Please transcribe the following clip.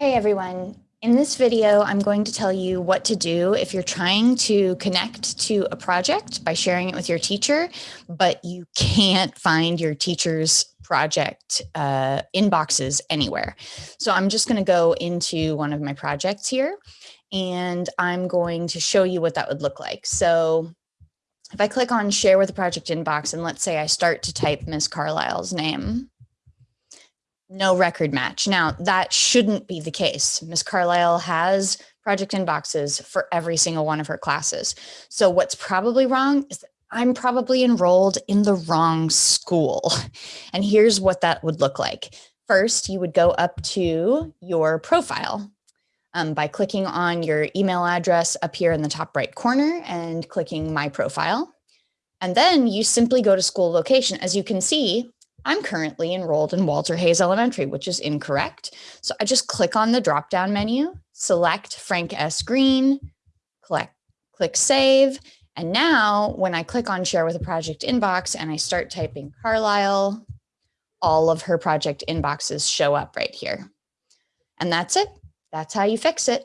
Hey everyone. In this video, I'm going to tell you what to do if you're trying to connect to a project by sharing it with your teacher, but you can't find your teacher's project uh, inboxes anywhere. So I'm just going to go into one of my projects here and I'm going to show you what that would look like. So if I click on share with a project inbox and let's say I start to type Miss Carlisle's name, no record match. Now that shouldn't be the case. Ms. Carlisle has project inboxes for every single one of her classes. So what's probably wrong is that I'm probably enrolled in the wrong school. And here's what that would look like. First, you would go up to your profile um, by clicking on your email address up here in the top right corner and clicking my profile. And then you simply go to school location. As you can see, I'm currently enrolled in Walter Hayes Elementary, which is incorrect. So I just click on the drop down menu, select Frank S. Green, click, click save. And now when I click on share with a project inbox and I start typing Carlisle, all of her project inboxes show up right here. And that's it. That's how you fix it.